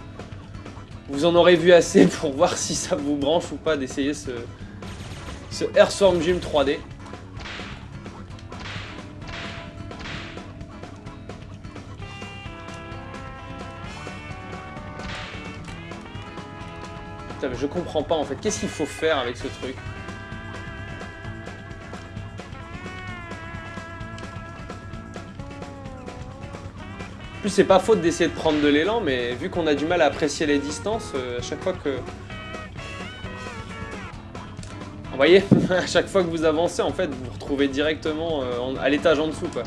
S1: vous en aurez vu assez pour voir si ça vous branche ou pas d'essayer ce, ce Airstorm Gym 3D. Putain, mais je comprends pas en fait. Qu'est-ce qu'il faut faire avec ce truc? C'est pas faute d'essayer de prendre de l'élan, mais vu qu'on a du mal à apprécier les distances, euh, à chaque fois que... Vous voyez À chaque fois que vous avancez, en fait, vous vous retrouvez directement euh, à l'étage en dessous, quoi.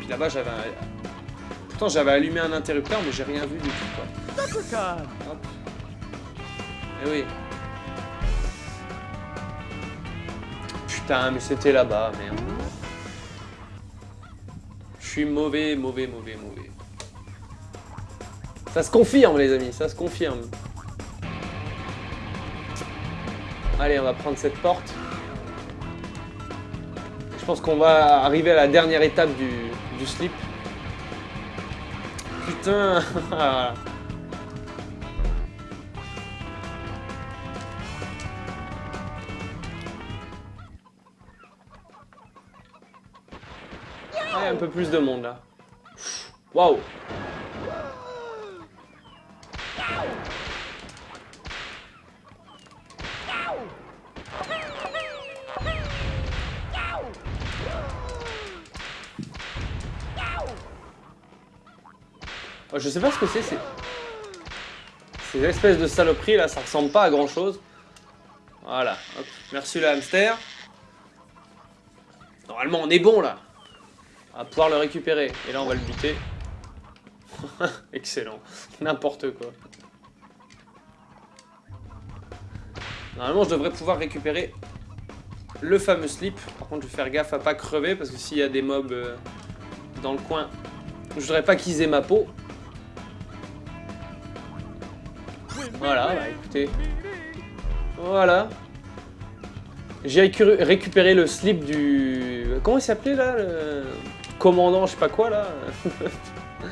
S1: Puis là-bas, j'avais un... Pourtant, j'avais allumé un interrupteur, mais j'ai rien vu du tout, quoi. Hop. Eh oui. Putain, mais c'était là-bas, merde. Suis mauvais, mauvais, mauvais, mauvais. Ça se confirme, les amis, ça se confirme. Allez, on va prendre cette porte. Je pense qu'on va arriver à la dernière étape du, du slip. Putain un peu plus de monde là. Waouh oh, Je sais pas ce que c'est. Ces espèces de saloperies là, ça ressemble pas à grand chose. Voilà, merci le hamster. Normalement on est bon là. Va pouvoir le récupérer. Et là, on va le buter. Excellent. N'importe quoi. Normalement, je devrais pouvoir récupérer le fameux slip. Par contre, je vais faire gaffe à pas crever, parce que s'il y a des mobs euh, dans le coin, je voudrais pas qu'ils aient ma peau. Voilà, bah écoutez. Voilà. J'ai récupéré le slip du... Comment il s'appelait là commandant, je sais pas quoi là.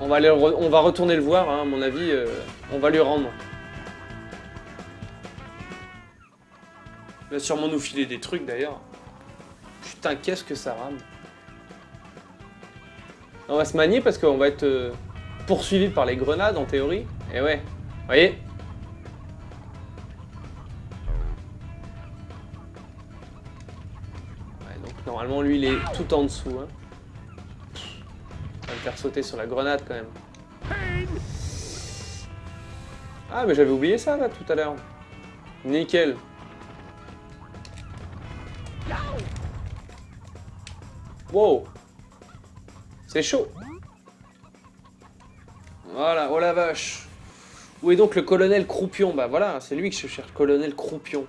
S1: on, va aller on va retourner le voir, hein, à mon avis, euh, on va lui rendre. Il va sûrement nous filer des trucs d'ailleurs. Putain, qu'est-ce que ça rame. On va se manier parce qu'on va être euh, poursuivi par les grenades en théorie. Et ouais, vous voyez? Normalement, lui, il est tout en dessous. Hein. va me faire sauter sur la grenade, quand même. Ah, mais j'avais oublié ça, là, tout à l'heure. Nickel. Wow C'est chaud Voilà, oh la vache Où est donc le colonel Croupion? Bah voilà, c'est lui que je cherche, colonel Croupion.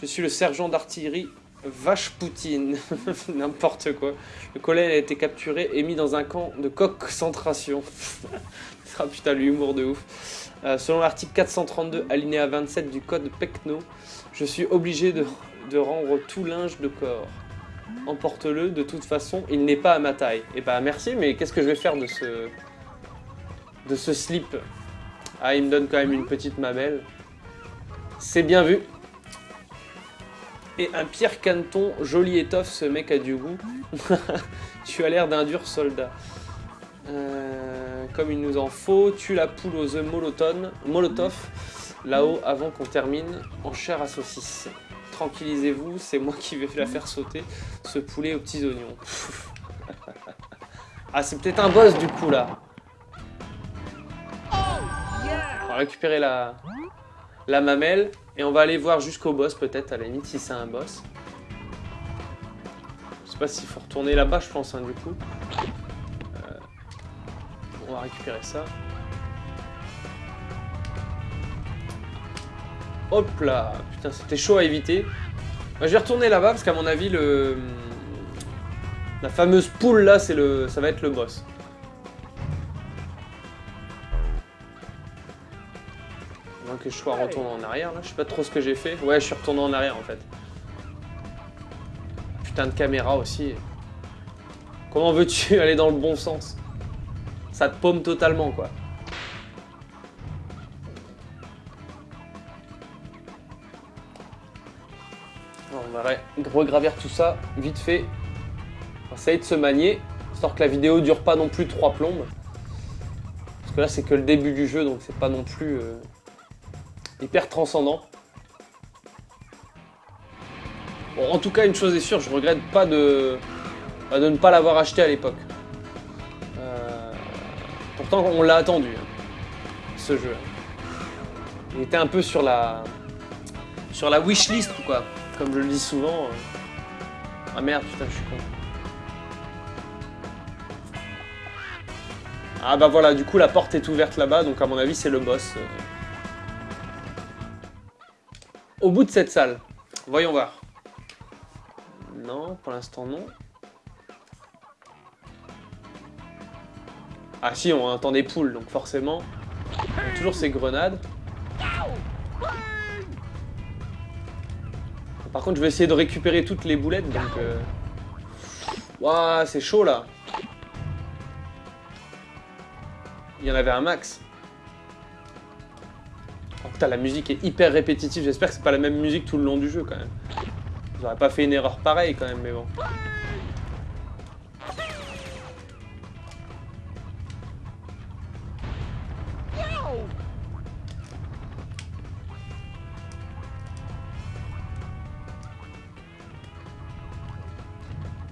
S1: Je suis le sergent d'artillerie Vache Poutine, n'importe quoi. Le colonel a été capturé et mis dans un camp de concentration. ah putain, l'humour de ouf. Euh, selon l'article 432 alinéa 27 du code PECNO, je suis obligé de, rendre tout linge de corps. Emporte-le, de toute façon, il n'est pas à ma taille. Et eh bah merci, mais qu'est-ce que je vais faire de ce... de ce slip? Ah, il me donne quand même une petite mamelle. C'est bien vu. Un Pierre Canton, joli étoffe, ce mec a du goût. tu as l'air d'un dur soldat. Euh, comme il nous en faut, tue la poule aux œufs molotov, là-haut avant qu'on termine en chair à saucisse. Tranquillisez-vous, c'est moi qui vais la faire sauter, ce poulet aux petits oignons. ah, c'est peut-être un boss du coup là. On va récupérer la, la mamelle. Et on va aller voir jusqu'au boss peut-être à la limite si c'est un boss. Je sais pas s'il faut retourner là-bas je pense hein, du coup. Euh, on va récupérer ça. Hop là Putain c'était chaud à éviter. je vais retourner là-bas parce qu'à mon avis le... La fameuse poule là c'est le... ça va être le boss. Que je sois retourné en arrière là. Je sais pas trop ce que j'ai fait. Ouais, je suis retourné en arrière en fait. Putain de caméra aussi. Comment veux-tu aller dans le bon sens? Ça te paume totalement quoi. On va regravir tout ça vite fait. On essayer de se manier, histoire que la vidéo dure pas non plus trois plombes. Parce que là c'est que le début du jeu, donc c'est pas non plus euh, hyper transcendant. Bon, en tout cas, une chose est sûre, je regrette pas de, bah, de ne pas l'avoir acheté à l'époque. Euh, pourtant, on l'a attendu, hein, ce jeu. Il était un peu sur la sur la wishlist, quoi. Comme je le dis souvent. Euh. Ah merde, putain, je suis con. Ah bah voilà, du coup la porte est ouverte là-bas, donc à mon avis c'est le boss. Au bout de cette salle. Voyons voir. Non, pour l'instant non. Ah si, on entend des poules, donc forcément. Toujours ces grenades. Par contre, je vais essayer de récupérer toutes les boulettes, donc... Euh... C'est chaud, là Il y en avait un max. La musique est hyper répétitive. J'espère que c'est pas la même musique tout le long du jeu, quand même. J'aurais pas fait une erreur pareille, quand même, mais bon.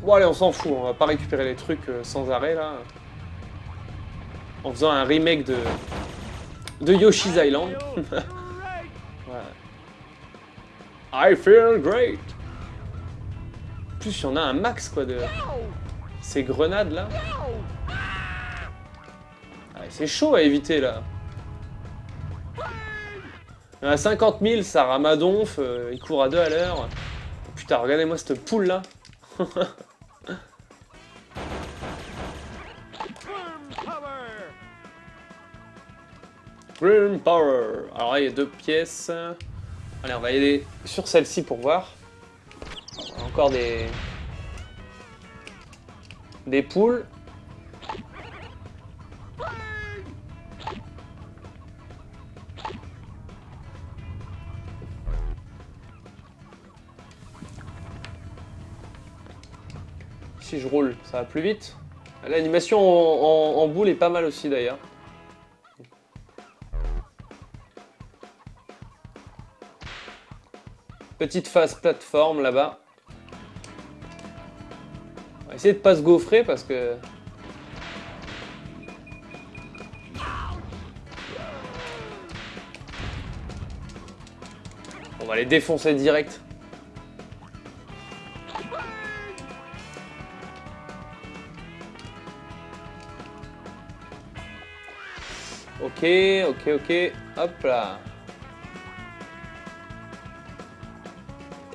S1: Bon allez, on s'en fout, on va pas récupérer les trucs euh, sans arrêt là. En faisant un remake de, de Yoshi's Island. I feel great. Plus, il y en a un max quoi de ces grenades là. Ah, c'est chaud à éviter là. Il y en a 50 000, ça ramadonf, euh, il court à deux à l'heure. Putain, regardez-moi cette poule là. Green Power. Alors là, il y a deux pièces. Allez, on va aller sur celle-ci pour voir. Encore des... Des poules. Si je roule, ça va plus vite. L'animation en boule est pas mal aussi d'ailleurs. Petite phase plateforme là-bas. On va essayer de pas se gaufrer parce que... On va les défoncer direct. Ok, ok, ok. Hop là.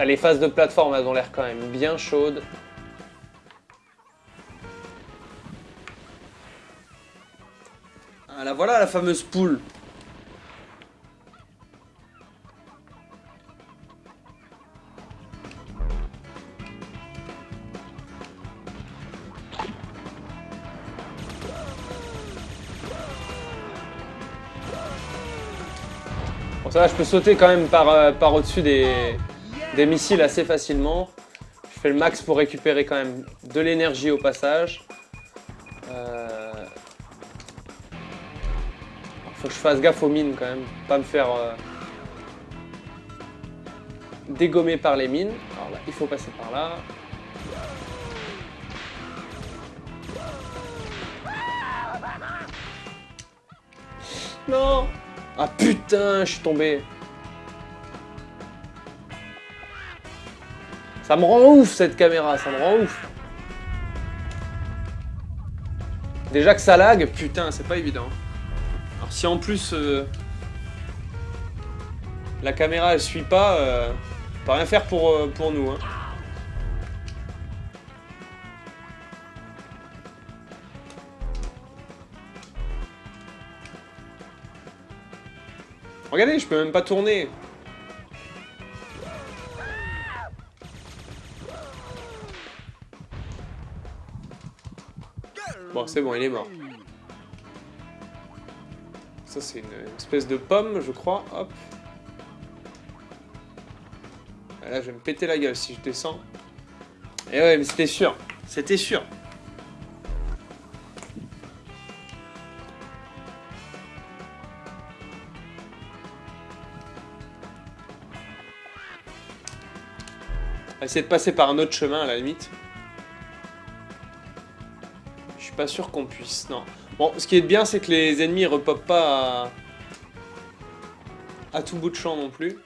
S1: Les phases de plateforme, elles ont l'air quand même bien chaudes. Ah, voilà la fameuse poule. Bon ça va, je peux sauter quand même par, euh, par au-dessus des, des missiles assez facilement. Je fais le max pour récupérer quand même de l'énergie au passage. Euh... Faut que je fasse gaffe aux mines quand même, pas me faire euh, dégommer par les mines. Alors là, il faut passer par là. Non Ah putain, je suis tombé Ça me rend ouf cette caméra, ça me rend ouf. Déjà que ça lag, putain, c'est pas évident. Alors si en plus euh, la caméra elle suit pas, euh, on rien faire pour, euh, pour nous. Hein. Regardez, je peux même pas tourner. Bon, c'est bon, il est mort. Ça, c'est une, espèce de pomme, je crois. Hop. Ah, là, je vais me péter la gueule si je descends. Et eh ouais, mais c'était sûr. C'était sûr. Essayer de passer par un autre chemin à la limite. Suis pas sûr qu'on puisse, non. Bon, ce qui est bien, c'est que les ennemis repopent pas à... tout bout de champ non plus.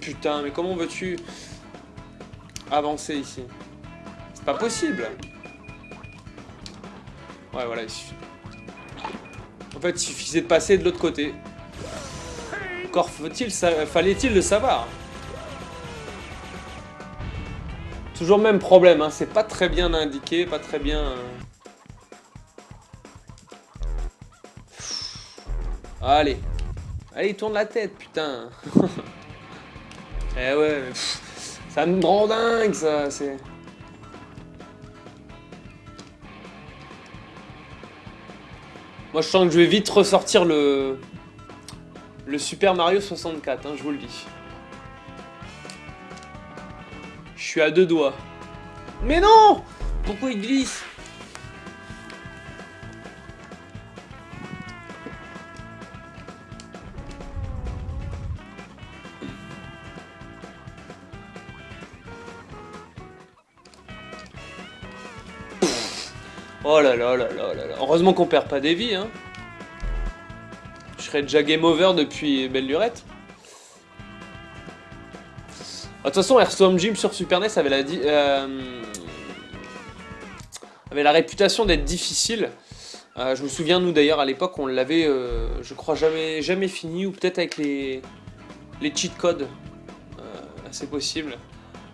S1: Putain, mais comment veux-tu avancer ici? C'est pas possible Ouais, voilà, il suffit. En fait, il suffisait de passer de l'autre côté. Encore fallait-il le savoir? Toujours même problème, hein. c'est pas très bien indiqué, pas très bien... Euh, Allez. Allez, tourne la tête, putain. eh ouais, ça me rend dingue, ça. C'est... Moi, je sens que je vais vite ressortir le... Le Super Mario 64, hein, je vous le dis. Suis à deux doigts. Mais non Pourquoi il glisse? Oh là là là là là là. Heureusement qu'on perd pas des vies, hein. Je serais déjà game over depuis belle lurette. De toute façon, Airstorm Gym sur Super NES avait la, euh, avait la réputation d'être difficile. Euh, je me souviens, nous d'ailleurs, à l'époque, on l'avait, euh, je crois, jamais, jamais fini, ou peut-être avec les, les cheat codes. c'est possible.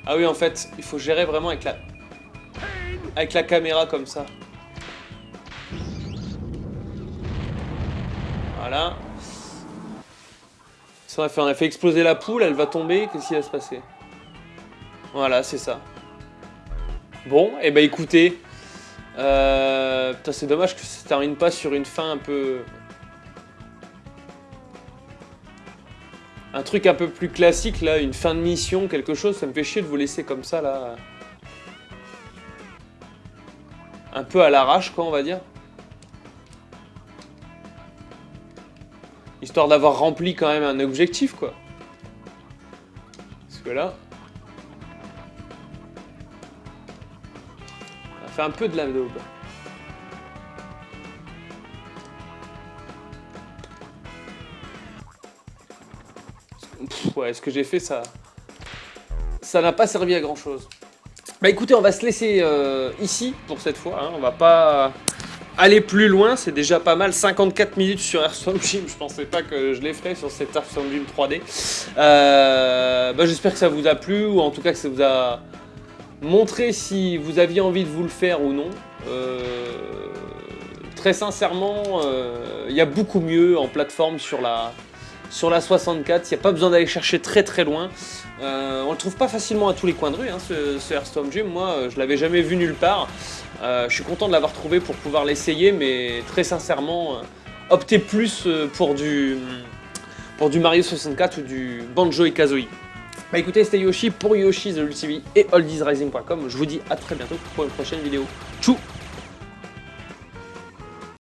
S1: Ah oui, en fait, il faut gérer vraiment avec la, avec la caméra comme ça. Voilà. Ça, on a, fait, on a fait exploser la poule, elle va tomber, qu'est-ce qui va se passer? Voilà, c'est ça. Bon, et eh ben écoutez, euh, putain c'est dommage que ça termine pas sur une fin un peu... Un truc un peu plus classique là, une fin de mission, quelque chose, ça me fait chier de vous laisser comme ça là. Un peu à l'arrache quoi on va dire. Histoire d'avoir rempli quand même un objectif, quoi. Parce que là... Fait un peu de la daube. ouais, ce que j'ai fait, ça... Ça n'a pas servi à grand chose. Bah écoutez, on va se laisser euh, ici pour cette fois. Hein. On va pas aller plus loin, c'est déjà pas mal. 54 minutes sur Airstone Gym, je pensais pas que je les ferais sur cet Airstone Gym 3D. Euh, bah, J'espère que ça vous a plu, ou en tout cas que ça vous a montré si vous aviez envie de vous le faire ou non. Euh, très sincèrement, euh, il y a beaucoup mieux en plateforme sur la, sur la 64, il n'y a pas besoin d'aller chercher très très loin. on le trouve pas facilement à tous les coins de rue, hein, ce, ce Hearthstone Gym. Moi, je l'avais jamais vu nulle part. Euh, je suis content de l'avoir trouvé pour pouvoir l'essayer, mais très sincèrement, euh, optez plus euh, pour du, pour du Mario 64 ou du Banjo et Kazooie. Bah écoutez, c'était Yoshi pour Yoshi The TV et oldiesrising.com. Je vous dis à très bientôt pour une prochaine vidéo. Tchou